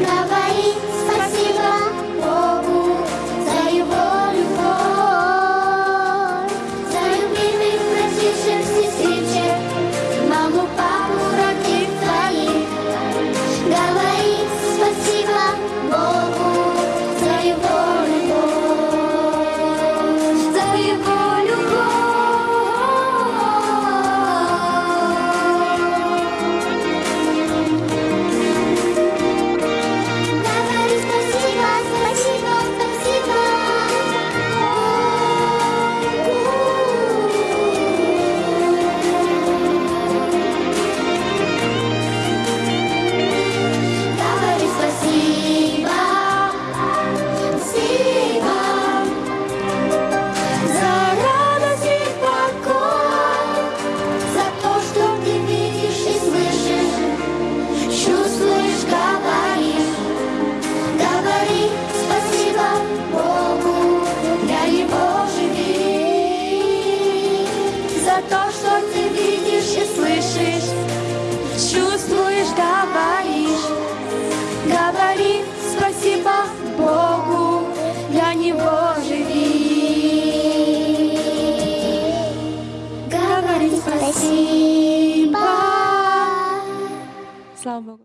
Never. ты видишь и слышишь, чувствуешь, говоришь. Говори спасибо Богу, для Него живи. Говори спасибо. Слава Богу.